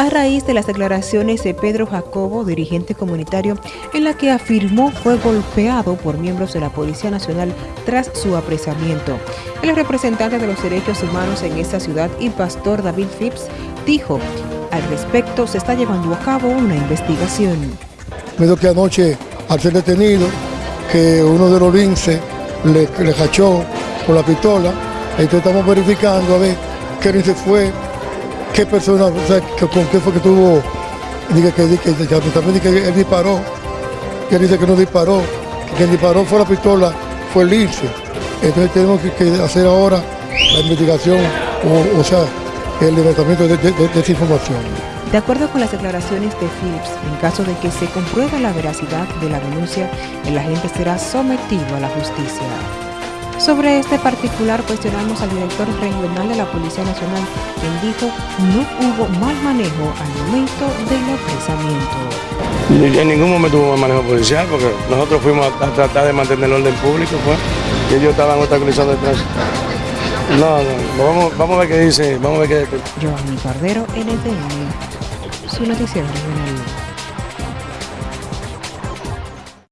a raíz de las declaraciones de Pedro Jacobo, dirigente comunitario, en la que afirmó fue golpeado por miembros de la Policía Nacional tras su apresamiento. El representante de los derechos humanos en esta ciudad y pastor David Phipps dijo, al respecto se está llevando a cabo una investigación. Medio que anoche, al ser detenido, que uno de los linces le, le con la pistola, entonces estamos verificando a ver qué lince fue, qué persona, o sea, con qué fue que tuvo, dice que, que, que, también dice que él disparó, que él dice que no disparó, que quien disparó fue la pistola, fue el lince. Entonces tenemos que, hacer ahora la investigación, o, o sea, el levantamiento de, de, de, esa información. De acuerdo con las declaraciones de Phillips, en caso de que se compruebe la veracidad de la denuncia, el agente será sometido a la justicia. Sobre este particular cuestionamos al director regional de la Policía Nacional, quien dijo no hubo mal manejo al momento del apresamiento. En ningún momento hubo mal manejo policial, porque nosotros fuimos a, tratar de mantener el orden público, pues, y ellos estaban obstaculizando el tránsito. No, no, vamos, vamos a ver qué dice, vamos a ver qué dice. Giovanni Cordero, NTN, su noticiero regional.